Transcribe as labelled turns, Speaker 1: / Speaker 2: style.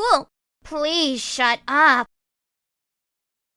Speaker 1: cool. Please shut up.